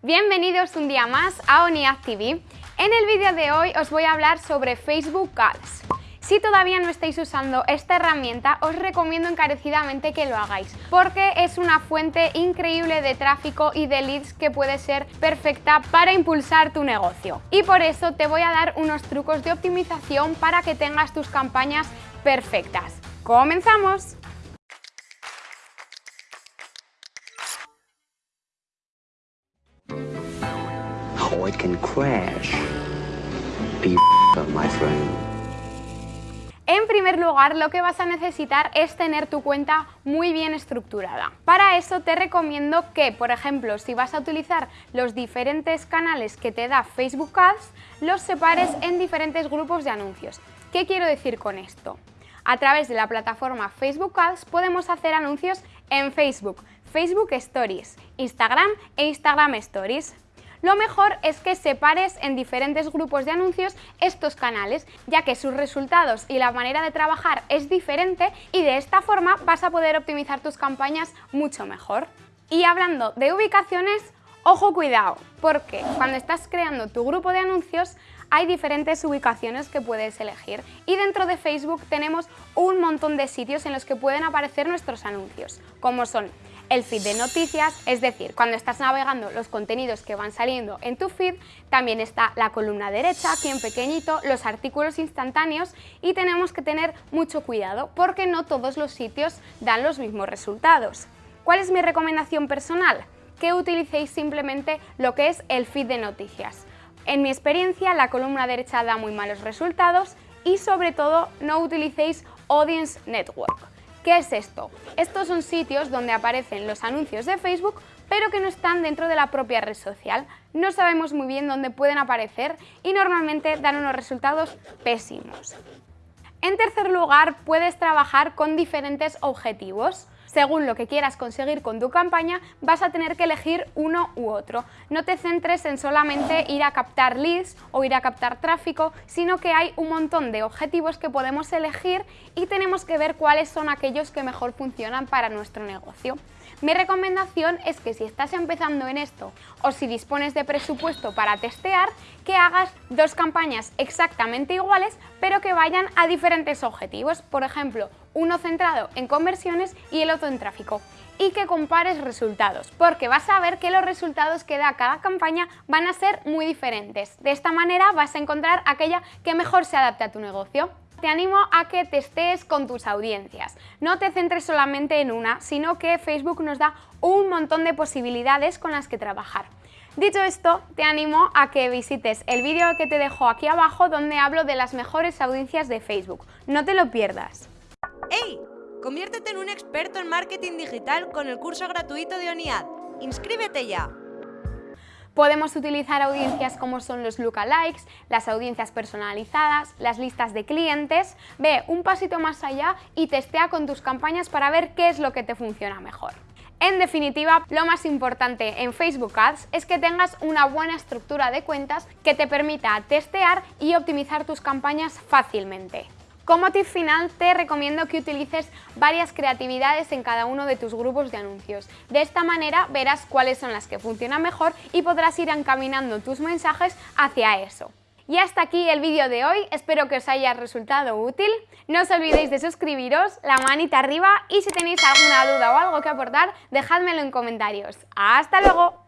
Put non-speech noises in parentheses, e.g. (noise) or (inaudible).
Bienvenidos un día más a ONIAD TV. En el vídeo de hoy os voy a hablar sobre Facebook Ads. Si todavía no estáis usando esta herramienta, os recomiendo encarecidamente que lo hagáis, porque es una fuente increíble de tráfico y de leads que puede ser perfecta para impulsar tu negocio. Y por eso te voy a dar unos trucos de optimización para que tengas tus campañas perfectas. ¡Comenzamos! (laughs) En primer lugar, lo que vas a necesitar es tener tu cuenta muy bien estructurada. Para eso te recomiendo que, por ejemplo, si vas a utilizar los diferentes canales que te da Facebook Ads, los separes en diferentes grupos de anuncios. ¿Qué quiero decir con esto? A través de la plataforma Facebook Ads podemos hacer anuncios en Facebook, Facebook Stories, Instagram e Instagram Stories. Lo mejor es que separes en diferentes grupos de anuncios estos canales, ya que sus resultados y la manera de trabajar es diferente y de esta forma vas a poder optimizar tus campañas mucho mejor. Y hablando de ubicaciones, ojo cuidado, porque cuando estás creando tu grupo de anuncios hay diferentes ubicaciones que puedes elegir y dentro de Facebook tenemos un montón de sitios en los que pueden aparecer nuestros anuncios, como son el feed de noticias, es decir, cuando estás navegando los contenidos que van saliendo en tu feed, también está la columna derecha, aquí en pequeñito, los artículos instantáneos y tenemos que tener mucho cuidado porque no todos los sitios dan los mismos resultados. ¿Cuál es mi recomendación personal? Que utilicéis simplemente lo que es el feed de noticias. En mi experiencia, la columna derecha da muy malos resultados y sobre todo no utilicéis Audience Network. ¿Qué es esto? Estos son sitios donde aparecen los anuncios de Facebook pero que no están dentro de la propia red social. No sabemos muy bien dónde pueden aparecer y normalmente dan unos resultados pésimos. En tercer lugar, puedes trabajar con diferentes objetivos. Según lo que quieras conseguir con tu campaña, vas a tener que elegir uno u otro. No te centres en solamente ir a captar leads o ir a captar tráfico, sino que hay un montón de objetivos que podemos elegir y tenemos que ver cuáles son aquellos que mejor funcionan para nuestro negocio. Mi recomendación es que si estás empezando en esto o si dispones de presupuesto para testear, que hagas dos campañas exactamente iguales pero que vayan a diferentes objetivos. Por ejemplo, uno centrado en conversiones y el otro en tráfico y que compares resultados, porque vas a ver que los resultados que da cada campaña van a ser muy diferentes. De esta manera vas a encontrar aquella que mejor se adapte a tu negocio. Te animo a que testes con tus audiencias. No te centres solamente en una, sino que Facebook nos da un montón de posibilidades con las que trabajar. Dicho esto, te animo a que visites el vídeo que te dejo aquí abajo donde hablo de las mejores audiencias de Facebook. No te lo pierdas. ¡Hey! Conviértete en un experto en marketing digital con el curso gratuito de ONIAD. ¡Inscríbete ya! Podemos utilizar audiencias como son los lookalikes, las audiencias personalizadas, las listas de clientes. Ve un pasito más allá y testea con tus campañas para ver qué es lo que te funciona mejor. En definitiva, lo más importante en Facebook Ads es que tengas una buena estructura de cuentas que te permita testear y optimizar tus campañas fácilmente. Como tip final te recomiendo que utilices varias creatividades en cada uno de tus grupos de anuncios. De esta manera verás cuáles son las que funcionan mejor y podrás ir encaminando tus mensajes hacia eso. Y hasta aquí el vídeo de hoy, espero que os haya resultado útil. No os olvidéis de suscribiros, la manita arriba y si tenéis alguna duda o algo que aportar, dejádmelo en comentarios. ¡Hasta luego!